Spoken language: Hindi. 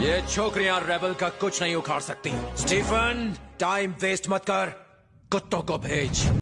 ये छोकरियाँ रेबल का कुछ नहीं उखाड़ सकती। स्टीफन टाइम वेस्ट मत कर। कुत्तों को भेज।